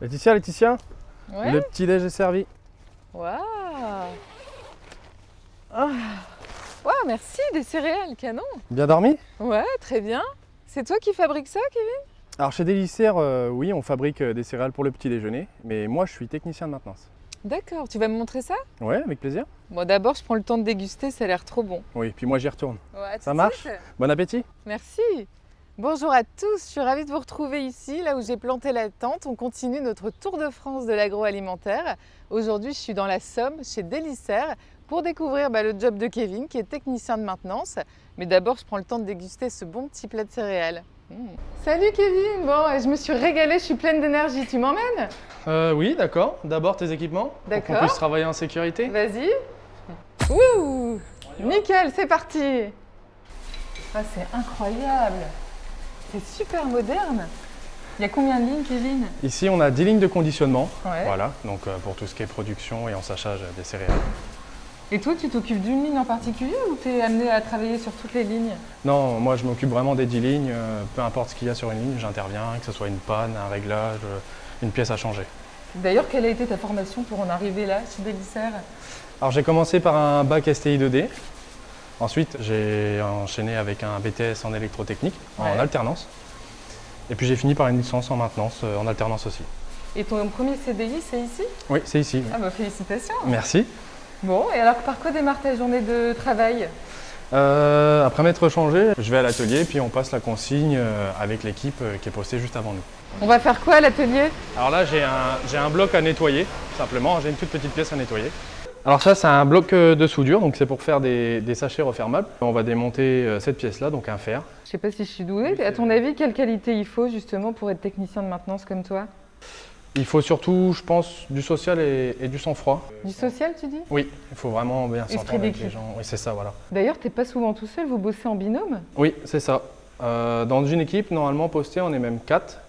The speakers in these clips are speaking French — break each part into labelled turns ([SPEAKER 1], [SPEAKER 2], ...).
[SPEAKER 1] Laetitia, Laetitia,
[SPEAKER 2] Ouais.
[SPEAKER 1] le petit déj est servi.
[SPEAKER 2] Waouh Ah. Waouh, merci, des céréales, canon
[SPEAKER 1] Bien dormi?
[SPEAKER 2] Ouais, très bien. C'est toi qui fabriques ça, Kevin?
[SPEAKER 1] Alors chez Délicère, euh, oui, on fabrique euh, des céréales pour le petit déjeuner, mais moi je suis technicien de maintenance.
[SPEAKER 2] D'accord, tu vas me montrer ça?
[SPEAKER 1] Ouais, avec plaisir.
[SPEAKER 2] Bon, d'abord, je prends le temps de déguster, ça a l'air trop bon.
[SPEAKER 1] Oui, puis moi j'y retourne.
[SPEAKER 2] Ouais,
[SPEAKER 1] Ça marche? Bon appétit
[SPEAKER 2] Merci. Bonjour à tous, je suis ravie de vous retrouver ici, là où j'ai planté la tente. On continue notre tour de France de l'agroalimentaire. Aujourd'hui, je suis dans la Somme, chez Délicère, pour découvrir bah, le job de Kevin, qui est technicien de maintenance. Mais d'abord, je prends le temps de déguster ce bon petit plat de céréales. Mmh. Salut Kevin, bon, je me suis régalée, je suis pleine d'énergie. Tu m'emmènes?
[SPEAKER 1] Euh, Oui, d'accord. D'abord tes équipements, pour
[SPEAKER 2] D'accord.
[SPEAKER 1] qu'on puisse travailler en sécurité.
[SPEAKER 2] Vas-y. Ouh Nickel, c'est parti Ah, c'est incroyable C'est super moderne Il y a combien de lignes, Kevin?
[SPEAKER 1] Ici on a 10 lignes de conditionnement,
[SPEAKER 2] Ouais.
[SPEAKER 1] voilà, donc euh, pour tout ce qui est production et ensachage des céréales.
[SPEAKER 2] Et toi, tu t'occupes d'une ligne en particulier ou tu es amené à travailler sur toutes les lignes?
[SPEAKER 1] Non, moi je m'occupe vraiment des 10 lignes, euh, peu importe ce qu'il y a sur une ligne, j'interviens, que ce soit une panne, un réglage, euh, une pièce à changer.
[SPEAKER 2] D'ailleurs, quelle a été ta formation pour en arriver là, chez Délicère
[SPEAKER 1] Alors j'ai commencé par un bac STI 2D. Ensuite, j'ai enchaîné avec un BTS en électrotechnique, en alternance. Et puis j'ai fini par une licence en maintenance, euh, en alternance aussi.
[SPEAKER 2] Et ton premier CDI, c'est ici?
[SPEAKER 1] Oui, c'est ici. oui.
[SPEAKER 2] Ah bah félicitations
[SPEAKER 1] Merci.
[SPEAKER 2] Bon, et alors par quoi démarre ta journée de travail?
[SPEAKER 1] Euh, après m'être changé, je vais à l'atelier, puis on passe la consigne euh, avec l'équipe qui est postée juste avant nous.
[SPEAKER 2] On va faire quoi à l'atelier?
[SPEAKER 1] Alors là, j'ai un, j'ai un bloc à nettoyer, simplement. J'ai une toute petite pièce à nettoyer. Alors ça, c'est un bloc euh, de soudure, donc c'est pour faire des, des sachets refermables. On va démonter euh, cette pièce-là, donc un fer.
[SPEAKER 2] Je sais pas si je suis douée.
[SPEAKER 1] Oui,
[SPEAKER 2] à ton avis, quelle qualité il faut justement pour être technicien de maintenance comme toi?
[SPEAKER 1] Il faut surtout, je pense, du social et, et du sang-froid.
[SPEAKER 2] Du social, tu dis?
[SPEAKER 1] Oui, il faut vraiment bien s'entendre avec les gens. Oui, c'est ça, voilà.
[SPEAKER 2] D'ailleurs, t'es pas souvent tout seul, vous bossez en binôme?
[SPEAKER 1] Oui, c'est ça. Euh, dans une équipe, normalement postée, on est même quatre.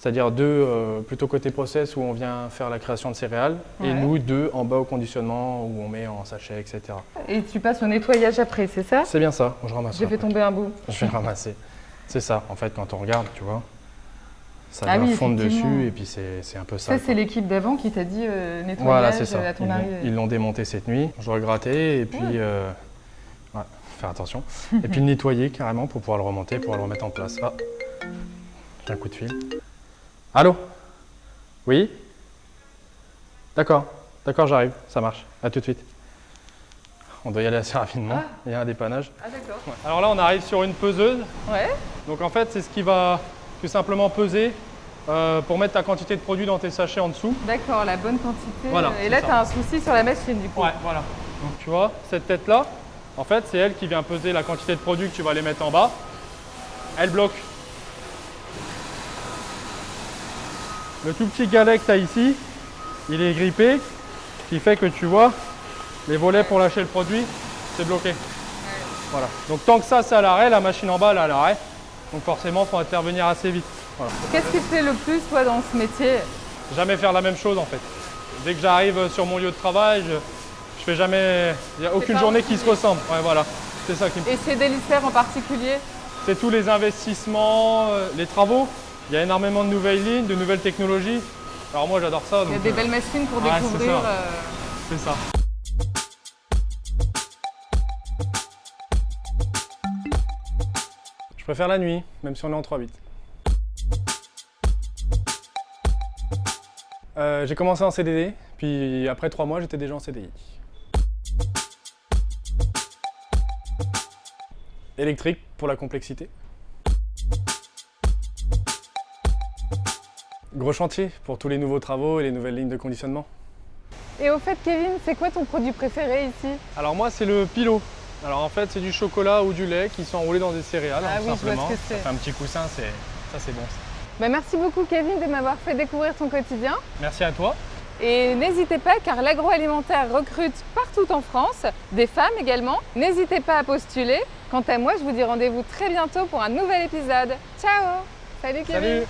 [SPEAKER 1] C'est-à-dire deux euh, plutôt côté process où on vient faire la création de céréales et nous deux en bas au conditionnement où on met en sachet, etc.
[SPEAKER 2] Et tu passes au nettoyage après, c'est ça?
[SPEAKER 1] C'est bien ça, je ramasse.
[SPEAKER 2] J'ai fait tomber un bout.
[SPEAKER 1] Je vais ramasser. C'est ça, en fait, quand on regarde, tu vois, ça
[SPEAKER 2] Ah oui,
[SPEAKER 1] fondre dessus et puis c'est un peu ça.
[SPEAKER 2] Ça, c'est l'équipe d'avant qui t'a dit euh, nettoyage
[SPEAKER 1] Voilà, ça.
[SPEAKER 2] à ton
[SPEAKER 1] Ils
[SPEAKER 2] arrivée.
[SPEAKER 1] Ils l'ont démonté cette nuit. Je gratter et puis
[SPEAKER 2] Ouais.
[SPEAKER 1] euh, ouais, faire attention. et puis le nettoyer carrément pour pouvoir le remonter, pouvoir le remettre en place. Ah, un coup de fil. Allô? Oui? D'accord, d'accord, j'arrive, ça marche. À tout de suite. On doit y aller assez rapidement.
[SPEAKER 2] Ah.
[SPEAKER 1] Il y a un dépannage.
[SPEAKER 2] Ah d'accord.
[SPEAKER 1] Alors là, on arrive sur une peseuse.
[SPEAKER 2] Ouais.
[SPEAKER 1] Donc en fait, c'est ce qui va tout simplement peser euh, pour mettre ta quantité de produit dans tes sachets en dessous.
[SPEAKER 2] D'accord, la bonne quantité.
[SPEAKER 1] Voilà,
[SPEAKER 2] Et là, tu as un souci sur la machine du coup.
[SPEAKER 1] Ouais, voilà. Donc tu vois, cette tête-là, en fait, c'est elle qui vient peser la quantité de produit que tu vas aller mettre en bas. Elle bloque. Le tout petit galet que tu as ici, il est grippé, ce qui fait que tu vois, les volets pour lâcher le produit, c'est bloqué. Voilà. Donc tant que ça, c'est à l'arrêt, la machine en bas, elle est à l'arrêt. Donc forcément, il faut intervenir assez vite. Voilà.
[SPEAKER 2] Qu'est-ce qui te plaît le plus, toi, dans ce métier?
[SPEAKER 1] Jamais faire la même chose en fait. Dès que j'arrive sur mon lieu de travail, je, je fais jamais. Il n'y a aucune journée qui se ressemble. Ouais, voilà. C'est ça qui me
[SPEAKER 2] Et chez Délicère en particulier?
[SPEAKER 1] C'est tous les investissements, euh, les travaux. Il y a énormément de nouvelles lignes, de nouvelles technologies. Alors moi j'adore ça.
[SPEAKER 2] Il y a des
[SPEAKER 1] euh,
[SPEAKER 2] belles machines pour
[SPEAKER 1] c'est
[SPEAKER 2] découvrir.
[SPEAKER 1] ça.
[SPEAKER 2] euh,
[SPEAKER 1] C'est ça. Je préfère la nuit, même si on est en 3-8. Euh, j'ai commencé en CDD, puis après 3 mois, j'étais déjà en CDI. Électrique pour la complexité. Gros chantier pour tous les nouveaux travaux et les nouvelles lignes de conditionnement.
[SPEAKER 2] Et au fait, Kevin, c'est quoi ton produit préféré ici?
[SPEAKER 1] Alors moi c'est le pilot. Alors en fait c'est du chocolat ou du lait qui sont enroulés dans des céréales
[SPEAKER 2] Ah
[SPEAKER 1] hein,
[SPEAKER 2] oui, je vois
[SPEAKER 1] simplement.
[SPEAKER 2] ce que c'est.
[SPEAKER 1] Ça fait un petit coussin, c'est ça c'est bon. ça.
[SPEAKER 2] Bah, Merci beaucoup, Kevin, de m'avoir fait découvrir ton quotidien.
[SPEAKER 1] Merci à toi.
[SPEAKER 2] Et n'hésitez pas, car l'agroalimentaire recrute partout en France, des femmes également. N'hésitez pas à postuler. Quant à moi, je vous dis rendez-vous très bientôt pour un nouvel épisode. Ciao Salut Kevin
[SPEAKER 1] Salut